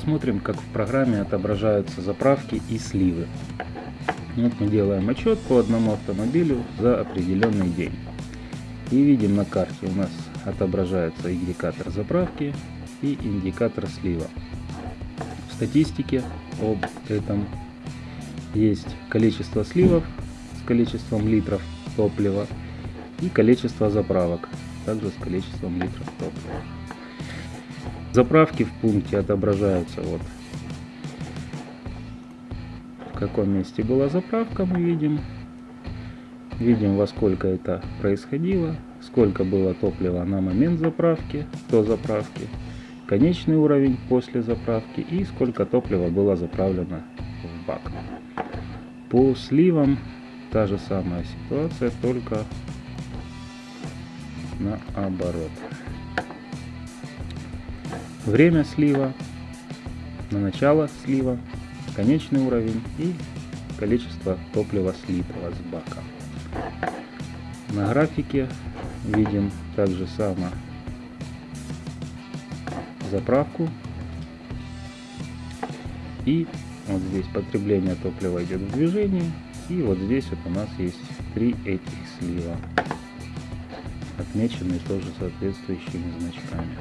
посмотрим, как в программе отображаются заправки и сливы. Вот мы делаем отчет по одному автомобилю за определенный день. И видим на карте у нас отображается индикатор заправки и индикатор слива. В статистике об этом есть количество сливов с количеством литров топлива и количество заправок также с количеством литров топлива. Заправки в пункте отображаются вот в каком месте была заправка мы видим. Видим во сколько это происходило, сколько было топлива на момент заправки, до заправки, конечный уровень после заправки и сколько топлива было заправлено в бак. По сливам та же самая ситуация, только наоборот. Время слива, на начало слива, конечный уровень и количество топлива слитого с бака. На графике видим также само заправку и вот здесь потребление топлива идет в движении и вот здесь вот у нас есть три этих слива отмеченные тоже соответствующими значками